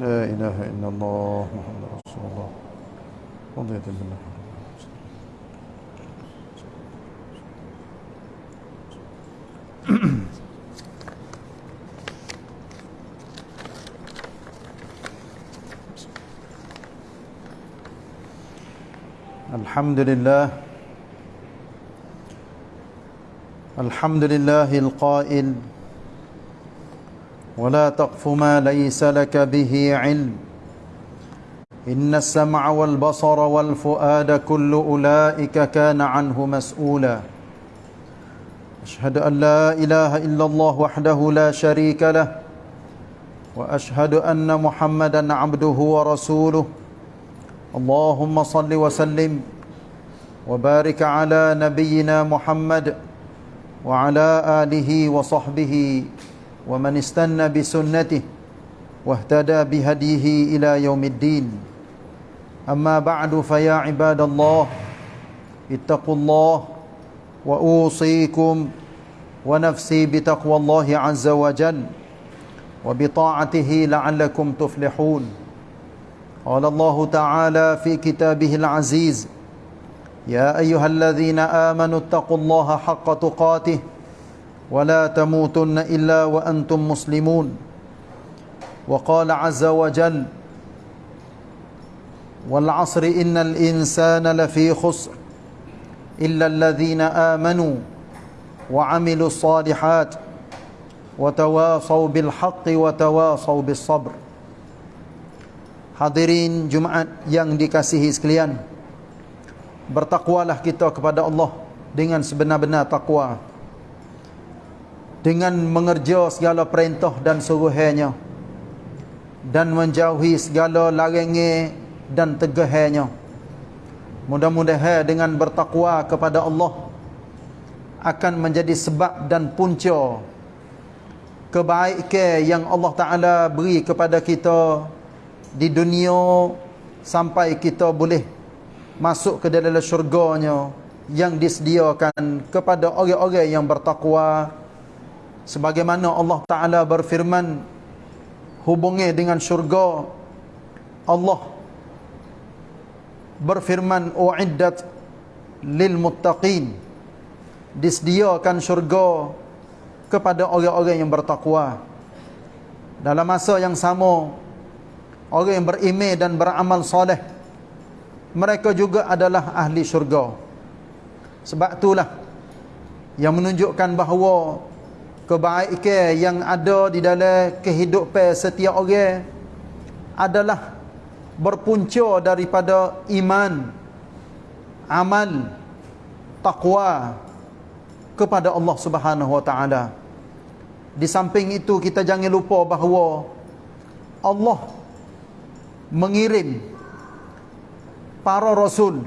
لا إله إلا الله محمد رسول الله. رضيت بالله الحمد لله الحمد لله القائل ولا تقف ما ليس لك به علم. إن السمع والبصر والفؤاد كل أولئك كان عنه مسؤولا. أشهد أن لا إله إلا الله وحده لا شريك له. وأشهد أن محمدا عبده ورسوله. اللهم صل وسلم وبارك على نبينا محمد وعلى آله وصحبه ومن استنى بسنته واهتدى بهديه إلى يوم الدين. أما بعد فيا عباد الله اتقوا الله وأوصيكم ونفسي بتقوى الله عز وجل وبطاعته لعلكم تفلحون. قال الله تعالى في كتابه العزيز يا أيها الذين آمنوا اتقوا الله حق تقاته ولا تموتن إلا وأنتم مسلمون وقال عز وجل والعصر إن الإنسان لفي خسر إلا الذين آمنوا وعملوا الصالحات وتواصوا بالحق وتواصوا بالصبر Hadirin Jumaat yang dikasihi sekalian Bertakwalah kita kepada Allah Dengan sebenar-benar takwa dengan mengerja segala perintah dan suruhannya Dan menjauhi segala larangan dan tegahannya. Mudah-mudahan dengan bertakwa kepada Allah Akan menjadi sebab dan punca Kebaikan yang Allah Ta'ala beri kepada kita di dunia sampai kita boleh masuk ke dalam syurganya yang disediakan kepada orang-orang yang bertakwa sebagaimana Allah Taala berfirman hubungi dengan syurga Allah berfirman uiddat lil muttaqin disediakan syurga kepada orang-orang yang bertakwa. Dalam masa yang sama orang yang beriman dan beramal soleh mereka juga adalah ahli syurga. Sebab itulah yang menunjukkan bahawa kebaikan yang ada di dalam kehidupan setiap orang adalah berpunca daripada iman amal takwa kepada Allah Subhanahu wa taala. Di samping itu kita jangan lupa bahawa Allah mengirim para rasul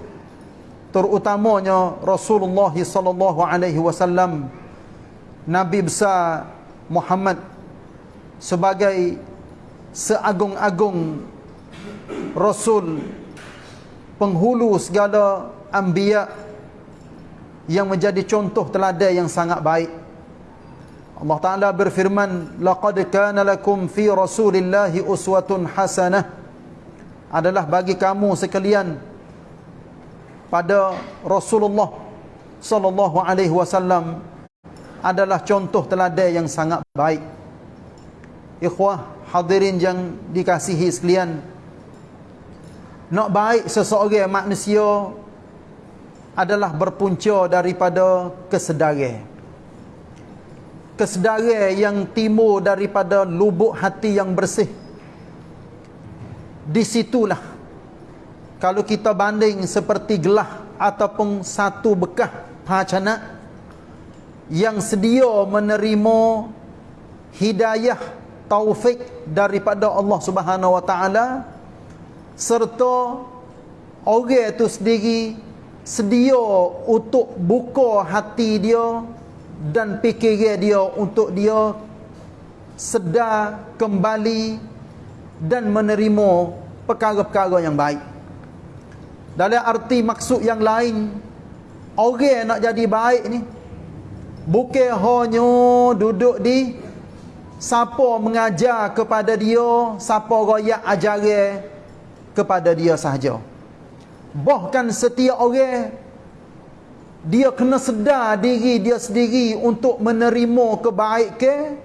terutamanya Rasulullah sallallahu alaihi wasallam nabi besar Muhammad sebagai seagung-agung rasul penghulu segala anbiya yang menjadi contoh teladan yang sangat baik. Allah Taala berfirman laqad kana lakum fi rasulillahi uswatun hasanah. Adalah bagi kamu sekalian pada Rasulullah sallallahu alaihi wasallam adalah contoh teladan yang sangat baik. Ikhwah hadirin yang dikasihi sekalian. Nak baik seseorang manusia adalah berpunca daripada kesedaran. Kesedaran yang timbul daripada lubuk hati yang bersih di situlah kalau kita banding seperti gelah ataupun satu bekah bacana yang sedia menerima hidayah taufik daripada Allah Subhanahu wa taala serta orang itu sendiri sedia untuk buka hati dia dan fikiran dia untuk dia sedar kembali dan menerima perkara-perkara yang baik. Dalam arti maksud yang lain, orang nak jadi baik ni bukan hanya duduk di siapa mengajar kepada dia siapa royak ajaran kepada dia sahaja. Bahkan setiap orang dia kena sedar diri dia sendiri untuk menerima kebaikan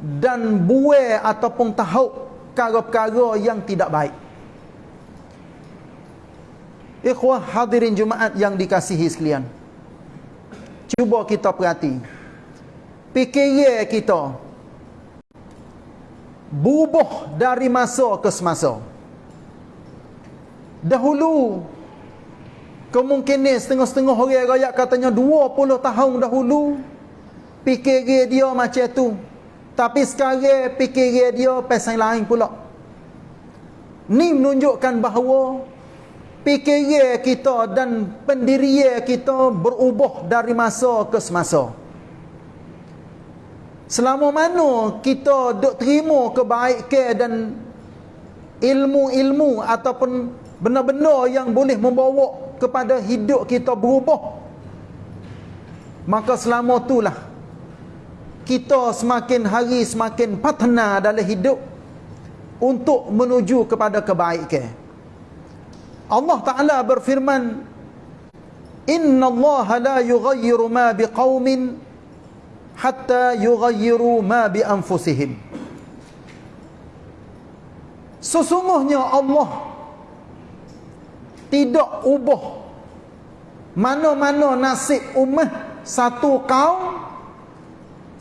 dan buai ataupun tahu perkara-perkara yang tidak baik. Ikhwah hadirin Jumaat yang dikasihi sekalian cuba kita perhati fikiran kita bubuh dari masa ke semasa. Dahulu kemungkinan setengah-setengah orang rakyat katanya 20 tahun dahulu fikir dia macam tu. Tapi sekarang fikir dia pasal lain pula. Ni menunjukkan bahawa fikir kita dan pendirian kita berubah dari masa ke semasa. Selama mana kita duk terima kebaikan dan ilmu-ilmu ataupun benda-benda yang boleh membawa kepada hidup kita berubah. Maka selama itulah kita semakin hari semakin patna dalam hidup untuk menuju kepada kebaikan. Allah Ta'ala berfirman Inna Allah la yughayyiru ma biqawmin hatta yughayyiru ma bi anfusihim sesungguhnya Allah tidak ubah mana-mana nasib umat satu kaum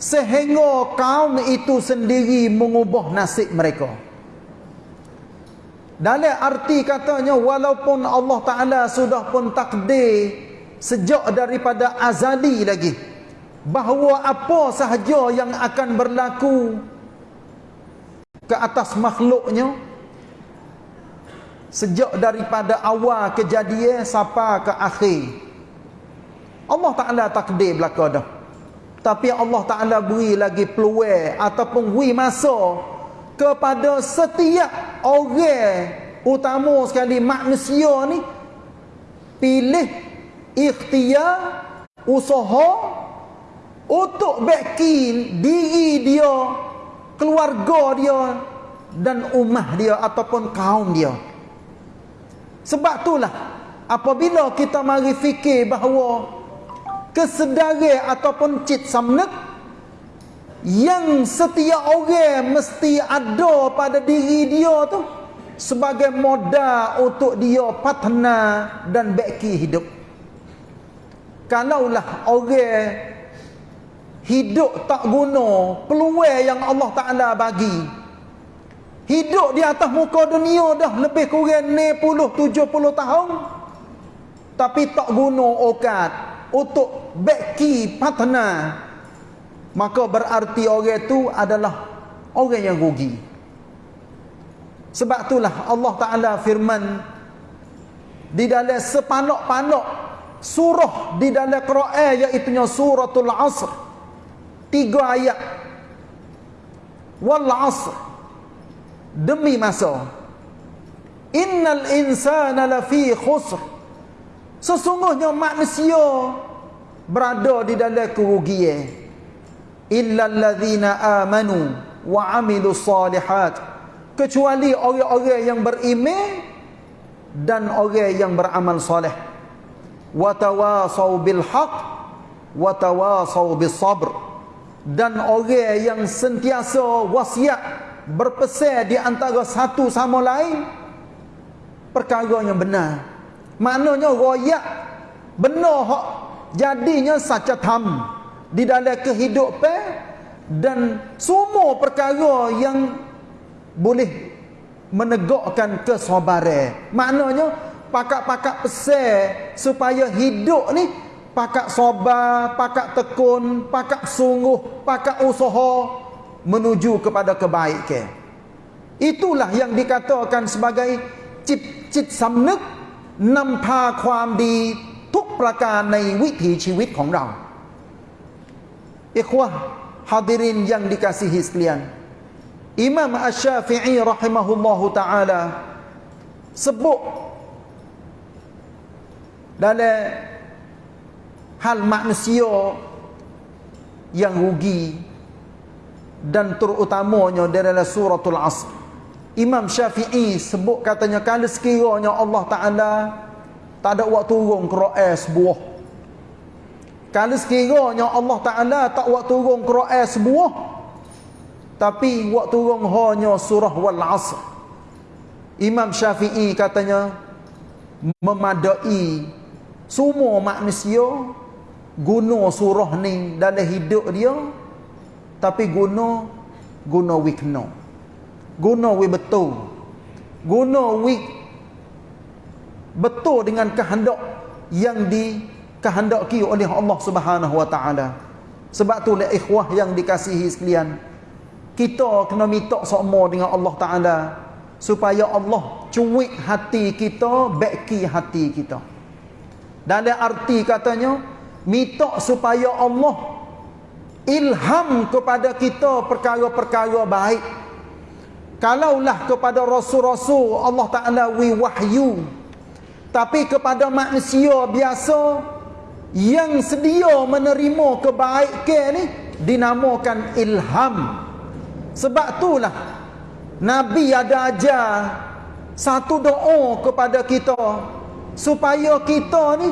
sehingga kaum itu sendiri mengubah nasib mereka dalam arti katanya walaupun Allah Ta'ala sudah pun takdir sejak daripada azali lagi bahawa apa sahaja yang akan berlaku ke atas makhluknya sejak daripada awal kejadian sampai ke akhir Allah Ta'ala takdir belaka dah. Tapi Allah Ta'ala beri lagi peluang ataupun beri masa kepada setiap orang utama sekali manusia ni pilih ikhtiar usaha untuk backing diri dia, keluarga dia dan ummah dia ataupun kaum dia. Sebab itulah apabila kita mari fikir bahawa kesedaran ataupun cit samnek yang setiap orang mesti ada pada diri dia tu sebagai modal untuk dia patna dan baki hidup. Kalaulah orang hidup tak guna peluang yang Allah Ta'ala bagi hidup di atas muka dunia dah lebih kurang 60-70 tahun tapi tak guna okat untuk beki patna maka berarti orang itu adalah orang yang rugi. Sebab itulah Allah Ta'ala firman di dalam sepanok-panok surah di dalam Quran iaitu suratul asr. Tiga ayat. Wal asr. Demi masa. Innal insana lafi khusr. Sesungguhnya manusia berada di dalam kerugian illa allazina amanu wa amilu salihat. Kecuali orang-orang yang beriman dan orang yang beramal soleh. Wa tawasau bil haqq wa tawasau bis sabr dan orang yang sentiasa wasiat berpesan di antara satu sama lain perkara yang benar. Maknanya royak benar hak jadinya saca tam di dalam kehidupan dan semua perkara yang boleh menegakkan kesabaran maknanya pakak-pakak pesan supaya hidup ni pakak sobar, pakak tekun, pakak sungguh, pakak usaha menuju kepada kebaikan. Itulah yang dikatakan sebagai cip-cip samnek nampa ความดีทุกประการในวิถีชีวิตของเรา Ikhwah hadirin yang dikasihi sekalian. Imam Asy-Syafi'i rahimahullahu taala sebut dalam hal manusia yang rugi dan terutamanya dalam suratul asr Imam Syafi'i sebut katanya kalau sekiranya Allah Taala tak ada waktu turun Quran sebuah kalau sekiranya Allah Taala tak waktu turun Quran sebuah tapi waktu turun hanya surah wal asr Imam Syafi'i katanya memadai semua manusia guna surah ni dalam hidup dia tapi guna guna wi kena guna wi betul. Guna wi betul dengan kehendak yang dikehendaki oleh Allah Subhanahu wa taala? Sebab tu le ikhwah yang dikasihi sekalian kita kena minta sama dengan Allah taala supaya Allah cuik hati kita beki hati kita. Dalam arti katanya minta supaya Allah ilham kepada kita perkara-perkara baik. Kalaulah kepada rasul-rasul Allah Taala wi wahyu. Tapi kepada manusia biasa yang sedia menerima kebaikan ni dinamakan ilham. Sebab itulah nabi ada ajar satu doa kepada kita supaya kita ni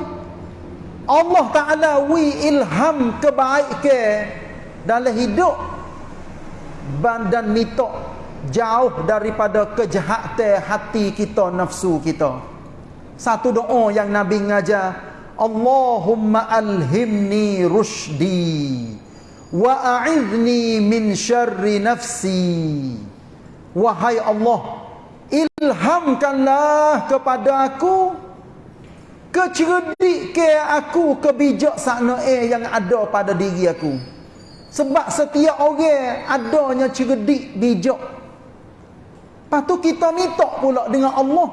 Allah Ta'ala wi ilham kebaikan dalam hidup dan mitok jauh daripada kejahatan hati kita nafsu kita. Satu doa yang Nabi ngajar Allahumma alhimni rushdi wa a'idni min syarri nafsi wahai Allah ilhamkanlah kepada aku Keceredik ke aku kebijak sakna eh yang ada pada diri aku. Sebab setiap orang adanya ceredik bijak. Lepas tu kita minta pula dengan Allah.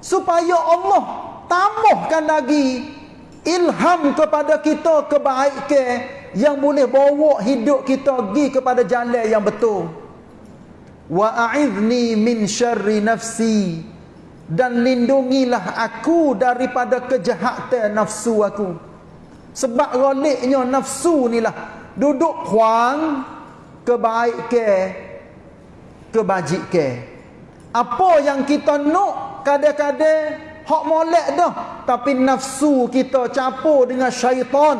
Supaya Allah tambahkan lagi ilham kepada kita kebaikan yang boleh bawa hidup kita pergi kepada jalan yang betul. Wa a'idni min syarri nafsi. Dan lindungilah aku daripada kejahatan nafsu aku. Sebab roliknya nafsu inilah duduk huang kebaikan kebajikan apa yang kita nak kadang-kadang hak molek dah tapi nafsu kita campur dengan syaitan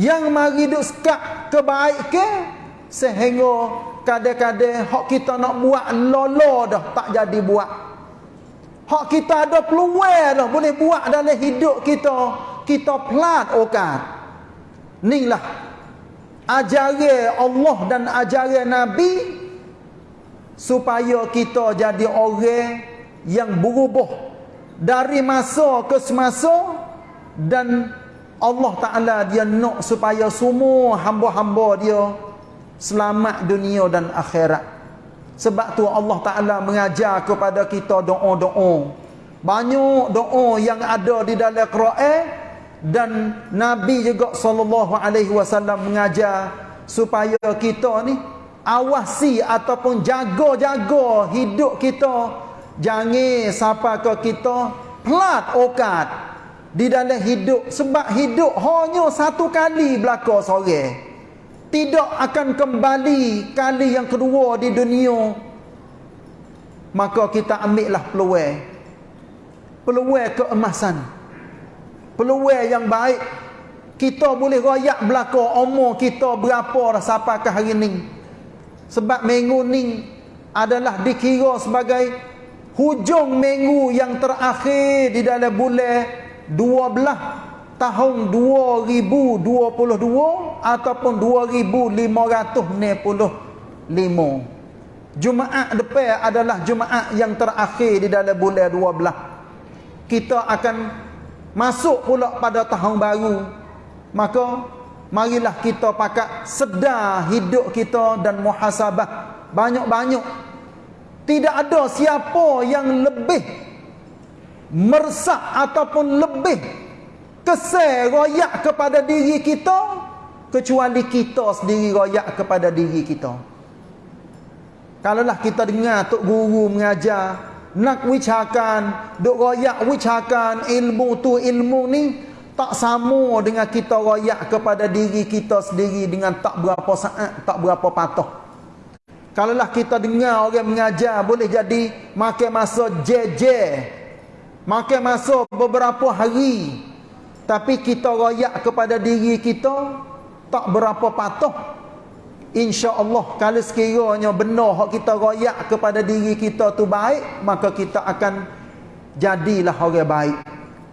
yang mari duk sekat kebaikan sehingga kadang-kadang hak kita nak buat lolo dah tak jadi buat Hak kita ada peluang dah boleh buat dalam hidup kita. Kita pelat okat. Inilah ajaran Allah dan ajaran Nabi supaya kita jadi orang yang berubah dari masa ke semasa dan Allah Taala dia nak supaya semua hamba-hamba dia selamat dunia dan akhirat. Sebab tu Allah Ta'ala mengajar kepada kita doa-doa. Banyak doa yang ada di dalam Quran dan Nabi juga wasallam mengajar supaya kita ni awasi ataupun jaga-jaga hidup kita jangan sampai ke kita pelat okat. Di dalam hidup sebab hidup hanya satu kali belaka sore. Tidak akan kembali kali yang kedua di dunia. Maka kita ambillah peluang. Peluang keemasan. Peluang yang baik. Kita boleh royak belaka umur kita berapa sampai ke hari ni. Sebab minggu ni adalah dikira sebagai hujung minggu yang terakhir di dalam bulan 12 tahun 2022 ataupun 2565 Jumaat depan adalah Jumaat yang terakhir di dalam bulan 12 kita akan masuk pula pada tahun baru. Maka marilah kita pakat sedar hidup kita dan muhasabah. Banyak-banyak tidak ada siapa yang lebih mersak ataupun lebih kesal royak kepada diri kita kecuali kita sendiri royak kepada diri kita kalaulah kita dengar tok guru mengajar nak wicakan duk royak wicakan ilmu tu ilmu ni tak sama dengan kita royak kepada diri kita sendiri dengan tak berapa saat, tak berapa patuh. Kalaulah kita dengar orang mengajar boleh jadi makan masa jeje. Makan masa beberapa hari. Tapi kita royak kepada diri kita tak berapa patuh. Insya-Allah kalau sekiranya benar hak kita royak kepada diri kita tu baik, maka kita akan jadilah orang baik.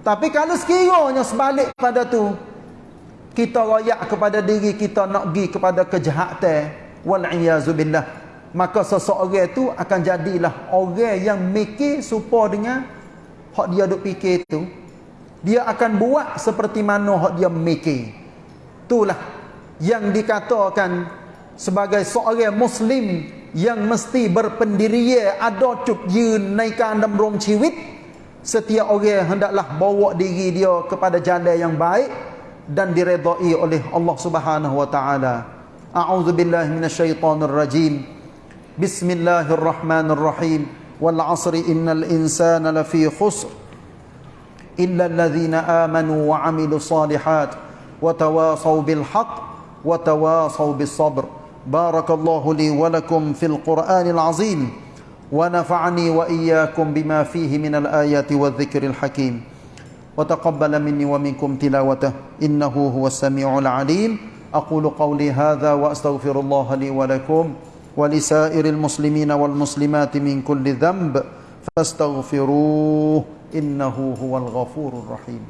Tapi kalau sekiranya sebalik pada tu kita royak kepada diri kita nak pergi kepada kejahatan wal billah maka seseorang tu akan jadilah orang yang mikir supaya dengan hak dia duk fikir tu dia akan buat seperti mana hak dia mikir itulah yang dikatakan sebagai seorang muslim yang mesti berpendirian ada cup yun naikkan dalam rong ciwit Setiap orang hendaklah bawa diri dia kepada jalan yang baik dan diredai oleh Allah Subhanahu wa taala. A'udzu billahi minasyaitonir rajim. بسم الله الرحمن الرحيم. والعصر إن الإنسان لفي خسر إلا الذين آمنوا وعملوا الصالحات وتواصوا بالحق وتواصوا بالصبر. بارك الله لي ولكم في القرآن العظيم ونفعني وإياكم بما فيه من الآيات والذكر الحكيم. وتقبل مني ومنكم تلاوته. إنه هو السميع العليم. أقول قولي هذا وأستغفر الله لي ولكم. ولسائر المسلمين والمسلمات من كل ذنب فاستغفروه إنه هو الغفور الرحيم.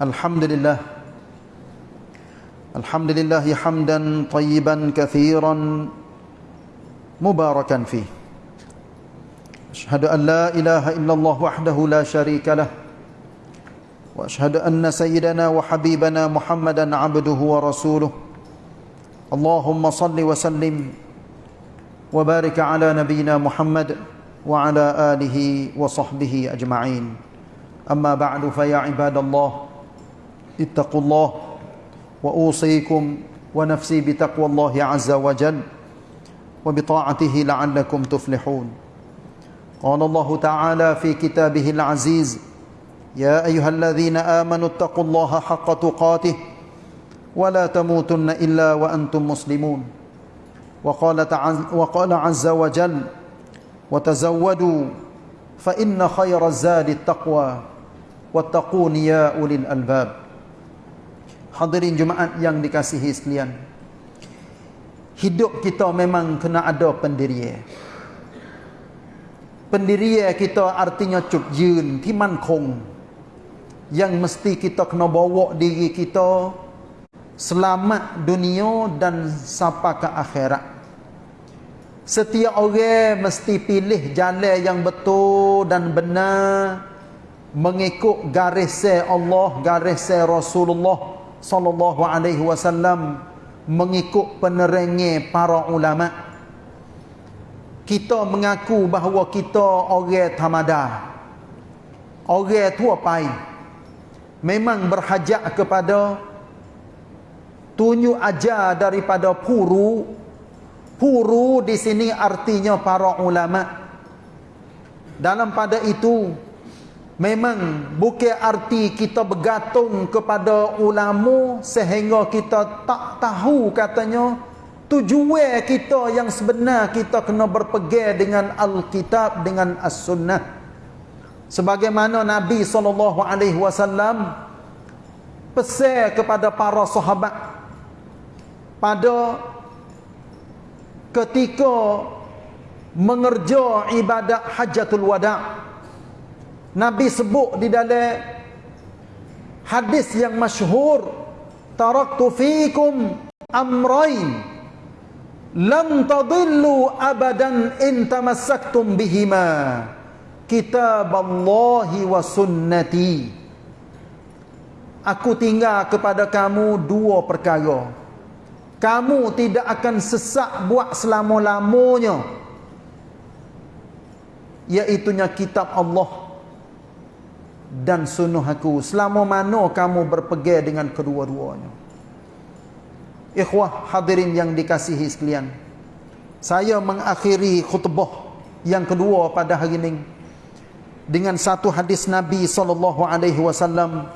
الحمد لله الحمد لله حمدا طيبا كثيرا مباركا فيه. أشهد أن لا إله إلا الله وحده لا شريك له وأشهد أن سيدنا وحبيبنا محمدا عبده ورسوله. اللهم صل وسلم وبارك على نبينا محمد وعلى آله وصحبه أجمعين. أما بعد فيا عباد الله اتقوا الله وأوصيكم ونفسي بتقوى الله عز وجل وبطاعته لعلكم تفلحون. قال الله تعالى في كتابه العزيز يا أيها الذين آمنوا اتقوا الله حق تقاته ولا تموتن إلا وأنتم مسلمون. وقال, وقال عز وجل وتزودوا فإن خير الزاد التقوى واتقون يا أولي الألباب. Hadirin Jumaat yang dikasihi sekalian. Hidup kita memang kena ada pendirian. Pendirian kita artinya cup jun, timan kong. Yang mesti kita kena bawa diri kita selamat dunia dan sampai ke akhirat. Setiap orang mesti pilih jalan yang betul dan benar mengikut garis Allah, garis Rasulullah sallallahu alaihi wasallam mengikut penerangan para ulama. Kita mengaku bahawa kita orang tamada orang tua pai. Memang berhajat kepada tunjuk ajar daripada puru puru di sini artinya para ulama. Dalam pada itu Memang bukan arti kita bergantung kepada ulama sehingga kita tak tahu katanya tujuan kita yang sebenar kita kena berpegang dengan Alkitab dengan As-Sunnah. Sebagaimana Nabi sallallahu alaihi wasallam pesan kepada para sahabat pada ketika mengerja ibadat Hajjatul Wada' Nabi sebut di dalam hadis yang masyhur taraktu fikum amrayn lam tadillu abadan in tamassaktum bihima kitab Allah wa sunnati. Aku tinggal kepada kamu dua perkara. Kamu tidak akan sesak buat selama-lamanya iaitu kitab Allah dan sunuh aku. Selama mana kamu berpegang dengan kedua-duanya? Ikhwah hadirin yang dikasihi sekalian saya mengakhiri khutbah yang kedua pada hari ini dengan satu hadis Nabi sallallahu alaihi wasallam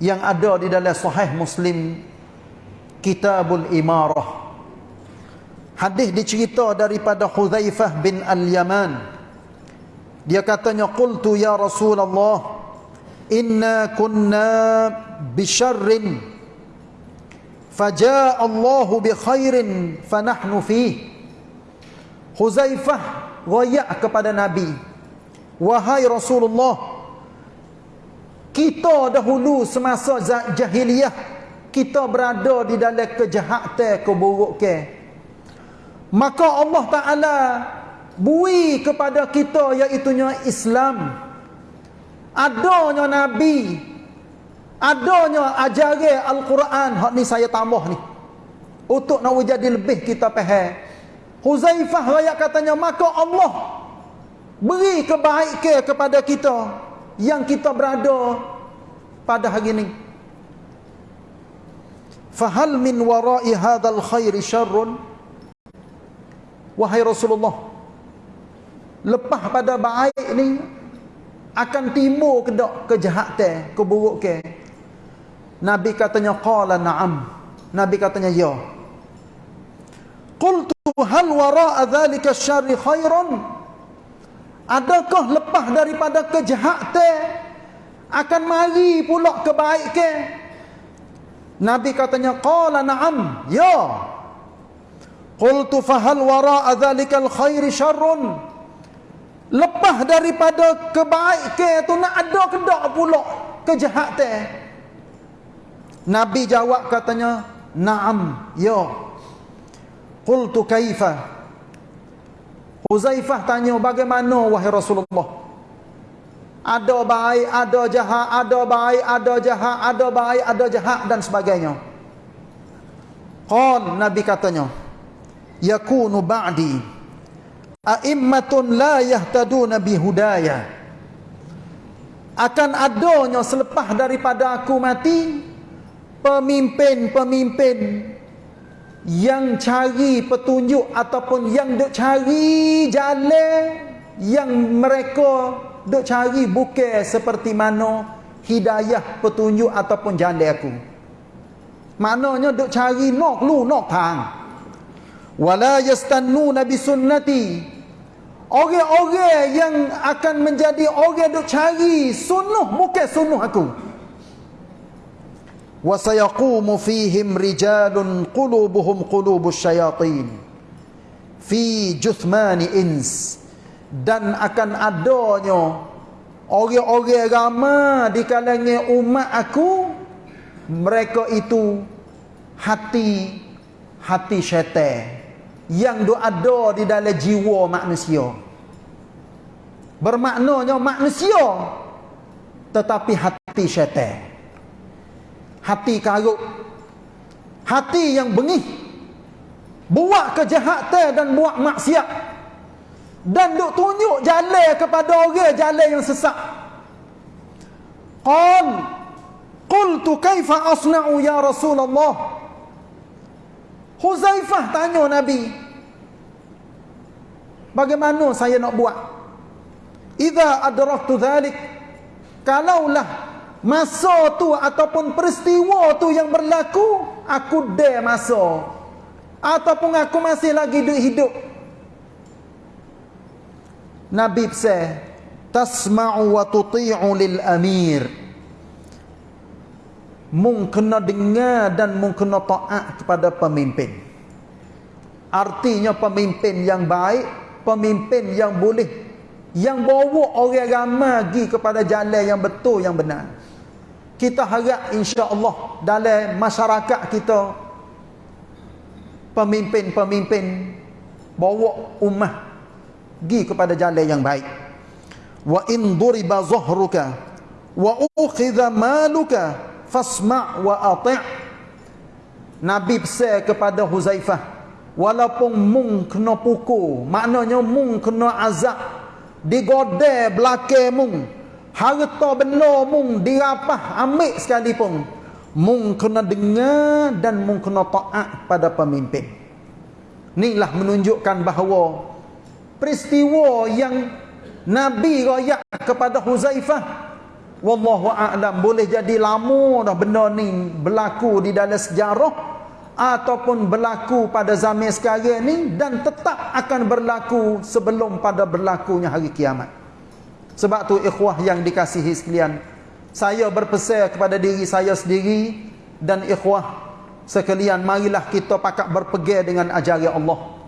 yang ada di dalam sahih Muslim Kitabul Imarah. Hadis dicerita daripada Hudzaifah bin Al-Yaman dia katanya qultu ya Rasulullah inna kunna bisyarrin fajaa Allahu bi khairin fanahnu fi Huzaifah royak kepada Nabi wahai Rasulullah kita dahulu semasa jahiliyah kita berada di dalam kejahatan keburukan. Maka Allah Taala bui kepada kita iaitunya Islam. Adanya nabi. Adanya ajaran al-Quran. Hak ni saya tambah ni. Untuk nak jadi lebih kita faham Huzaifah raya katanya maka Allah beri kebaikan kepada kita yang kita berada pada hari ini fahal min wara'i hadzal khairi syarrun? Wahai Rasulullah lepas pada baik ni akan timbul kedak kejahatan keburukan nabi katanya qala na'am. Nabi katanya ya. Qultu hal wara'a dhalika syarri khairan adakah lepas daripada kejahatan akan mari pula kebaikan nabi katanya qala na'am. Ya. Qultu fahal wara'a dhalika al khairi syarrun Lepas daripada kebaikan tu nak ada kedak pula kejahatan. Nabi jawab katanya, "Na'am, ya." Qultu kaifa? Huzaifah tanya, "Bagaimana wahai Rasulullah?" Ada baik, ada jahat, ada baik, ada jahat, ada baik, ada jahat dan sebagainya. Qal Nabi katanya, "Yakunu ba'di" a'immatun la yahtaduna bihudaya. Akan adanya selepas daripada aku mati pemimpin-pemimpin yang cari petunjuk ataupun yang duk cari jalan yang mereka duk cari bukan seperti mana hidayah petunjuk ataupun jalan aku. Maknanya duk cari nok lu nok tang wala yastannuna bi sunnati Orang-orang yang akan menjadi orang duk cari sunuh bukan sunuh aku. Wa sayaqumu fihim rijalun qulubuhum qulubus syayatin fi juthmani ins dan akan adanya orang-orang ramai di kalangan umat aku mereka itu hati hati syaitan yang ada di dalam jiwa manusia. Bermaknanya manusia tetapi hati syaitan. Hati karuk hati yang bengih. Buat kejahatan dan buat maksiat. Dan duk tunjuk jalan kepada orang jalan yang sesat. Qal qultu kaifa asna'u ya rasulullah Huzaifah tanya Nabi. Bagaimana saya nak buat? Idza adraktu dhalik kalaulah masa tu ataupun peristiwa tu yang berlaku aku dah masa ataupun aku masih lagi hidup hidup Nabi pesan tasma'u wa tuti'u lil amir mung kena dengar dan mung kena taat kepada pemimpin. Artinya pemimpin yang baik pemimpin yang boleh yang bawa orang ramai pergi kepada jalan yang betul yang benar. Kita harap insya-Allah dalam masyarakat kita pemimpin-pemimpin bawa ummah pergi kepada jalan yang baik. Wa in duriba zahruka wa ukhidha maluka fasma' wa ati' Nabi pesan kepada Huzaifah. Walaupun mung kena pukul maknanya mung kena azab. Digodeh belakang mung. Harta benar mung dirapah ambil sekalipun. Mung kena dengar dan mung kena taat pada pemimpin. Inilah menunjukkan bahawa peristiwa yang Nabi rakyat kepada Huzaifah wallahu a'lam boleh jadi lama dah benda ni berlaku di dalam sejarah ataupun berlaku pada zaman sekarang ni dan tetap akan berlaku sebelum pada berlakunya hari kiamat sebab tu ikhwah yang dikasihi sekalian, saya berpesan kepada diri saya sendiri dan ikhwah sekalian marilah kita pakak berpegang dengan ajaran Allah.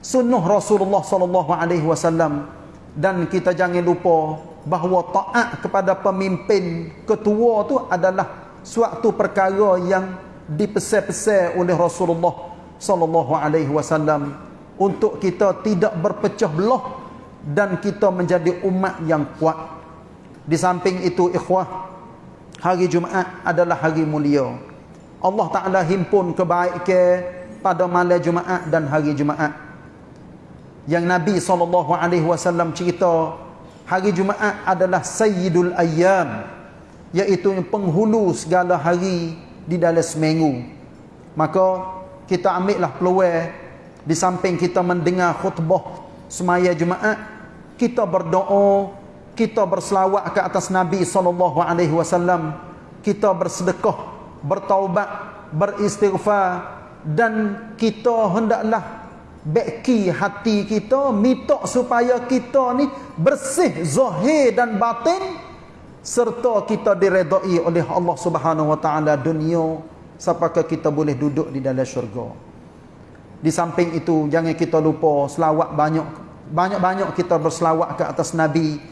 Sunnah Rasulullah sallallahu alaihi wasallam dan kita jangan lupa bahawa taat kepada pemimpin ketua tu adalah suatu perkara yang dipesan-pesan oleh Rasulullah sallallahu alaihi wasallam untuk kita tidak berpecah belah dan kita menjadi umat yang kuat. Di samping itu ikhwah, hari Jumaat adalah hari mulia. Allah Taala himpun kebaikan pada malam Jumaat dan hari Jumaat. Yang Nabi sallallahu alaihi wasallam cerita, hari Jumaat adalah sayyidul ayyam, iaitu penghulu segala hari di dalam seminggu. Maka kita ambillah peluang di samping kita mendengar khutbah semaya Jumaat kita berdoa kita berselawat ke atas Nabi sallallahu alaihi wasallam kita bersedekah bertaubat beristighfar dan kita hendaklah beki hati kita minta supaya kita ni bersih zahir dan batin serta kita diredai oleh Allah Subhanahu wa taala dunia sampai kita boleh duduk di dalam syurga. Di samping itu jangan kita lupa selawat banyak banyak-banyak kita berselawat ke atas Nabi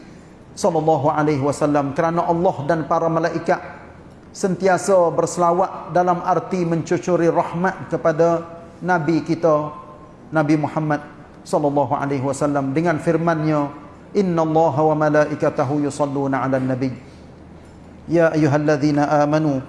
sallallahu alaihi wasallam. Kerana Allah dan para malaikat sentiasa berselawat dalam arti mencucuri rahmat kepada nabi kita Nabi Muhammad sallallahu alaihi wasallam dengan firman-Nya innallaha wa malaikatahu yusalluna 'alan nabi ya ayyuhalladzina amanu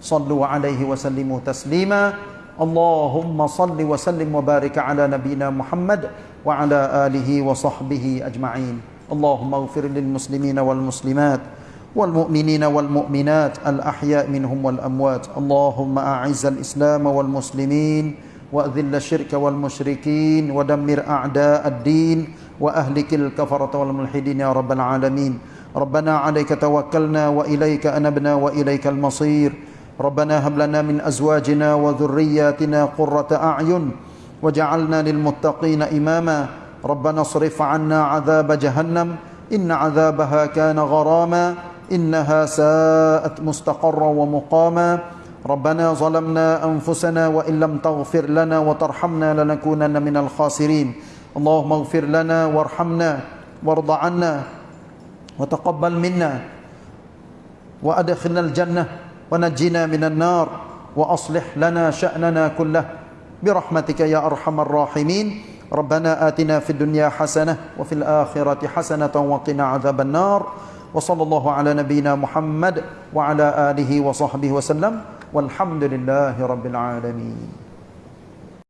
sallu 'alaihi wa sallimu taslima اللهم صل وسلم وبارك على نبينا محمد وعلى آله وصحبه أجمعين اللهم اغفر للمسلمين والمسلمات والمؤمنين والمؤمنات الأحياء منهم والأموات اللهم أعز الإسلام والمسلمين وأذل الشرك والمشركين ودمر أعداء الدين وأهلك الكفرة والملحدين يا رب العالمين. ربنا عليك توكلنا وإليك أنبنا وإليك المصير. ربنا هب لنا من أزواجنا وذرياتنا قرة أعين وجعلنا للمتقين إماما. ربنا اصرف عنا عذاب جهنم. إن عذابها كان غراما. إنها ساءت مستقرا ومقاما. ربنا ظلمنا أنفسنا وإن لم تغفر لنا وترحمنا لنكونن من الخاسرين. اللهم اغفر لنا وارحمنا وارض عنا وتقبل منا وأدخلنا الجنة ونجنا من النار وأصلح لنا شأننا كله. برحمتك يا أرحم الراحمين. ربنا آتنا في الدنيا حسنة وفي الآخرة حسنة وقنا عذاب النار. وصلى الله على نبينا محمد وعلى آله وصحبه وسلم. والحمد لله رب العالمين